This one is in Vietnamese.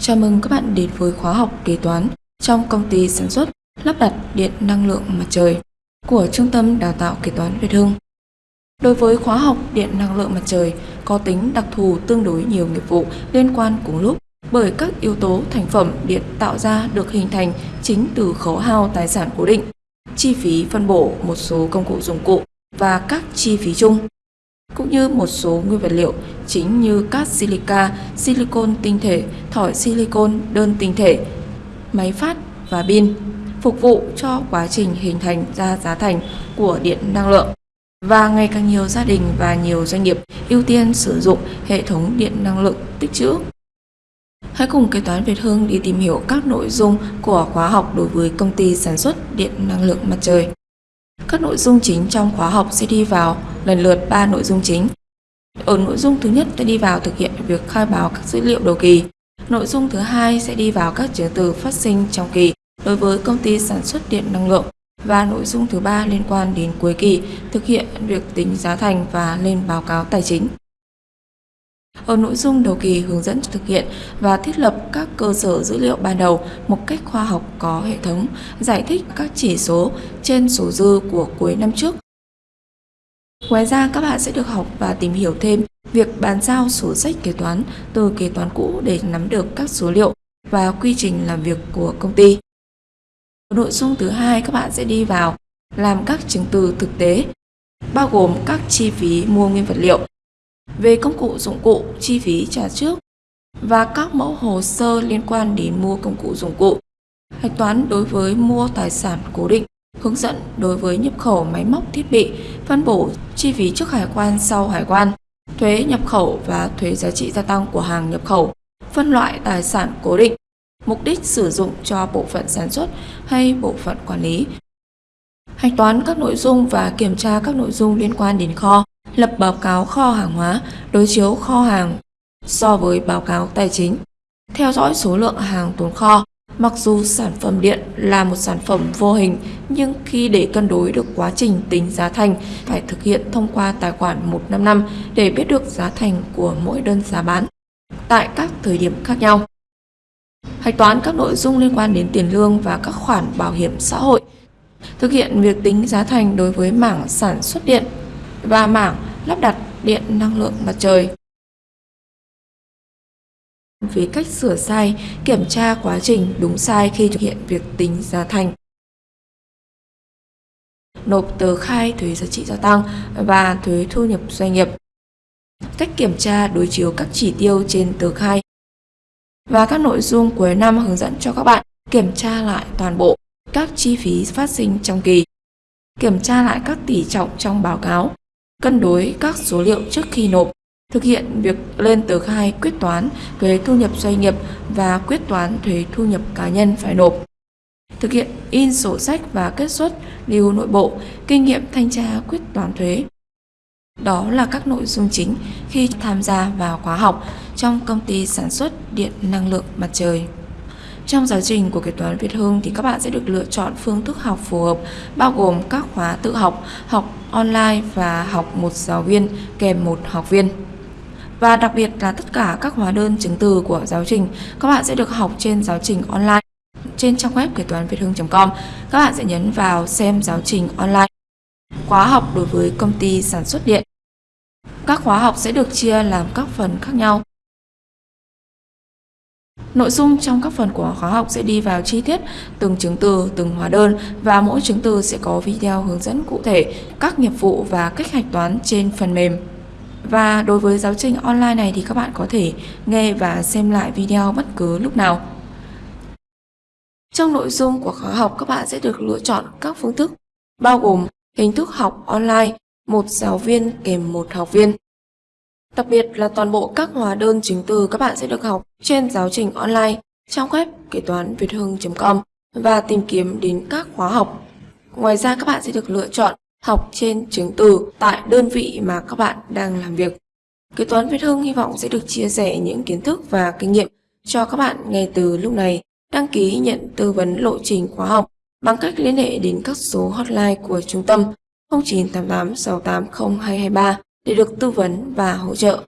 Chào mừng các bạn đến với khóa học kế toán trong công ty sản xuất lắp đặt điện năng lượng mặt trời của Trung tâm Đào tạo Kế toán Việt Hưng. Đối với khóa học điện năng lượng mặt trời có tính đặc thù tương đối nhiều nghiệp vụ liên quan cùng lúc bởi các yếu tố thành phẩm điện tạo ra được hình thành chính từ khấu hao tài sản cố định, chi phí phân bổ một số công cụ dụng cụ và các chi phí chung cũng như một số nguyên vật liệu chính như cát silica, silicon tinh thể, thỏi silicon đơn tinh thể, máy phát và pin phục vụ cho quá trình hình thành ra giá thành của điện năng lượng. Và ngày càng nhiều gia đình và nhiều doanh nghiệp ưu tiên sử dụng hệ thống điện năng lượng tích trữ. Hãy cùng kế toán Việt Hưng đi tìm hiểu các nội dung của khóa học đối với công ty sản xuất điện năng lượng mặt trời. Các nội dung chính trong khóa học sẽ đi vào lần lượt 3 nội dung chính. Ở nội dung thứ nhất sẽ đi vào thực hiện việc khai báo các dữ liệu đầu kỳ. Nội dung thứ hai sẽ đi vào các chứng từ phát sinh trong kỳ đối với công ty sản xuất điện năng lượng và nội dung thứ ba liên quan đến cuối kỳ thực hiện việc tính giá thành và lên báo cáo tài chính. Ở nội dung đầu kỳ hướng dẫn thực hiện và thiết lập các cơ sở dữ liệu ban đầu một cách khoa học có hệ thống, giải thích các chỉ số trên số dư của cuối năm trước. Ngoài ra các bạn sẽ được học và tìm hiểu thêm việc bàn giao sổ sách kế toán từ kế toán cũ để nắm được các số liệu và quy trình làm việc của công ty. Nội dung thứ hai các bạn sẽ đi vào làm các chứng từ thực tế, bao gồm các chi phí mua nguyên vật liệu, về công cụ dụng cụ, chi phí trả trước và các mẫu hồ sơ liên quan đến mua công cụ dụng cụ. Hạch toán đối với mua tài sản cố định, hướng dẫn đối với nhập khẩu máy móc thiết bị, phân bổ chi phí trước hải quan sau hải quan, thuế nhập khẩu và thuế giá trị gia tăng của hàng nhập khẩu, phân loại tài sản cố định, mục đích sử dụng cho bộ phận sản xuất hay bộ phận quản lý. Hạch toán các nội dung và kiểm tra các nội dung liên quan đến kho, lập báo cáo kho hàng hóa, đối chiếu kho hàng so với báo cáo tài chính, theo dõi số lượng hàng tồn kho. Mặc dù sản phẩm điện là một sản phẩm vô hình, nhưng khi để cân đối được quá trình tính giá thành, phải thực hiện thông qua tài khoản 155 để biết được giá thành của mỗi đơn giá bán tại các thời điểm khác nhau. Hạch toán các nội dung liên quan đến tiền lương và các khoản bảo hiểm xã hội. Thực hiện việc tính giá thành đối với mảng sản xuất điện và mảng lắp đặt điện năng lượng mặt trời. Về cách sửa sai, kiểm tra quá trình đúng sai khi thực hiện việc tính giá thành. Nộp tờ khai thuế giá trị gia tăng và thuế thu nhập doanh nghiệp. Cách kiểm tra đối chiếu các chỉ tiêu trên tờ khai và các nội dung cuối năm hướng dẫn cho các bạn kiểm tra lại toàn bộ các chi phí phát sinh trong kỳ, kiểm tra lại các tỷ trọng trong báo cáo, cân đối các số liệu trước khi nộp, thực hiện việc lên tờ khai quyết toán thuế thu nhập doanh nghiệp và quyết toán thuế thu nhập cá nhân phải nộp. Thực hiện in sổ sách và kết xuất lưu nội bộ, kinh nghiệm thanh tra quyết toán thuế. Đó là các nội dung chính khi tham gia vào khóa học trong công ty sản xuất điện năng lượng mặt trời. Trong giáo trình của kế toán Việt Hưng thì các bạn sẽ được lựa chọn phương thức học phù hợp bao gồm các khóa tự học, học online và học một giáo viên kèm một học viên. Và đặc biệt là tất cả các hóa đơn chứng từ của giáo trình các bạn sẽ được học trên giáo trình online trên trang web kế toán việt hưng.com. Các bạn sẽ nhấn vào xem giáo trình online. Khóa học đối với công ty sản xuất điện. Các khóa học sẽ được chia làm các phần khác nhau. Nội dung trong các phần của khóa học sẽ đi vào chi tiết từng chứng từ, từng hóa đơn và mỗi chứng từ sẽ có video hướng dẫn cụ thể các nghiệp vụ và cách hạch toán trên phần mềm. Và đối với giáo trình online này thì các bạn có thể nghe và xem lại video bất cứ lúc nào. Trong nội dung của khóa học các bạn sẽ được lựa chọn các phương thức bao gồm hình thức học online, một giáo viên kèm một học viên. Đặc biệt là toàn bộ các hóa đơn chứng từ các bạn sẽ được học trên giáo trình online trong web kế toán việt hưng.com và tìm kiếm đến các khóa học. Ngoài ra các bạn sẽ được lựa chọn học trên chứng từ tại đơn vị mà các bạn đang làm việc. Kế toán Việt Hưng hy vọng sẽ được chia sẻ những kiến thức và kinh nghiệm cho các bạn ngay từ lúc này. Đăng ký nhận tư vấn lộ trình khóa học bằng cách liên hệ đến các số hotline của trung tâm 0988 680 223 để được tư vấn và hỗ trợ.